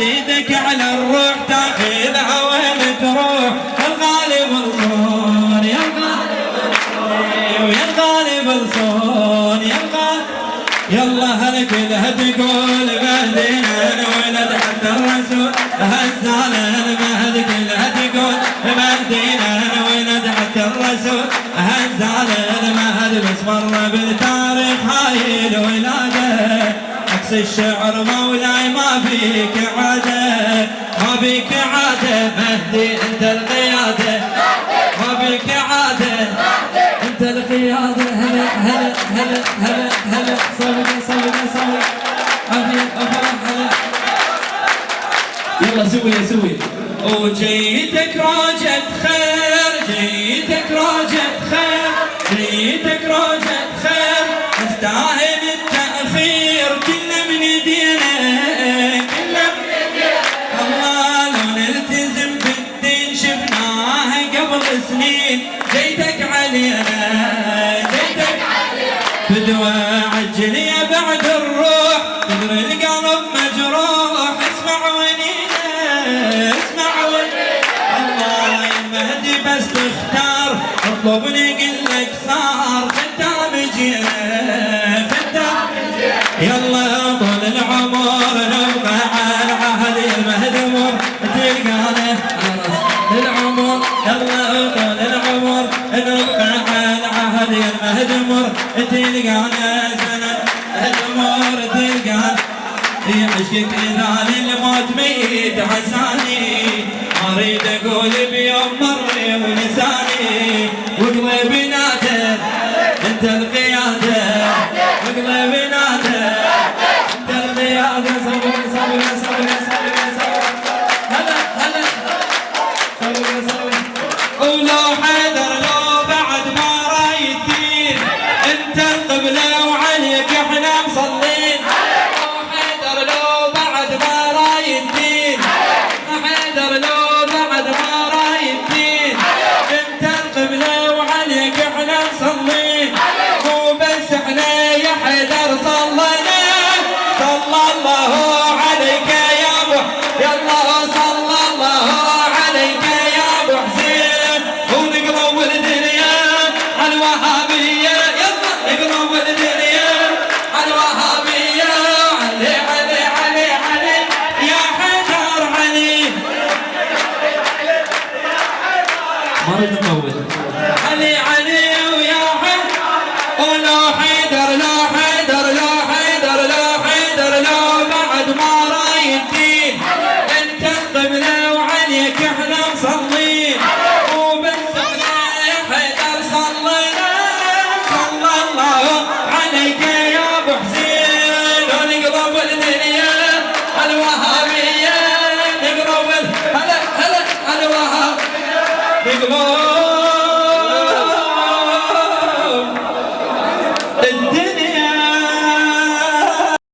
إيدك على الروح تأخذها وين تروح؟ الغالب الصون يا الغالب ويا الغالب الصون يا الغالب يلا هل كلها تقول مهدينا ولد حتى الرسول؟ هزال المهد كلها تقول مهدينا ولد حتى الرسول؟ هزال المهد بس مر بالتاريخ هاي الولاده عكس الشعر مولاي ما فيك عادة ما فيك عادة مهدي انت القيادة. ما فيك عادة انت القيادة. هلا هلا هلا هلا هلا. صوبك صوبك صوبك عافية افرح هلا. يلا سوي سوي. وجيتك راجت خير جيتك راجت قبل سنين جيتك علينا جيتك علينا فدوى عجل يا بعد الروح تدري القلب مجروح اسمع ونينا اسمع ونينا. الله يا مهدي بس تختار اطلبني قل لك صار خدام جينا المهدمر تلقانا سنة الأمور تلقانا في عشقك اذا للموت ميت عساني اريد أقول بيوم مر ولساني. وقلبي نادى انت القيادة. وقلبي نادى انت القيادة. صبر صبر صبر صبر صبر. هلا هلا. صبر صبر. ولو ما اريد اطول علي علي. 마.